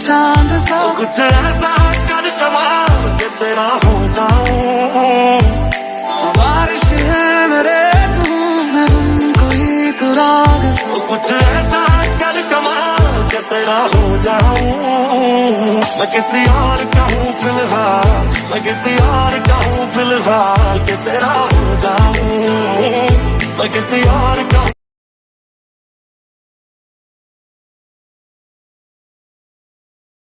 चाँद सा। कुछ ऐसा कर कमाल के तेरा हो जाऊँ। बारिश है मेरे तू मैं तुमको ही तो राग तो कुछ ऐसा कर कमाल के तेरा हो जाऊँ। मैं किसी और का हूँ फ़िलहाल मैं किसी और का हूँ फ़िलहाल के तेरा हो जाऊँ। मैं किसी और का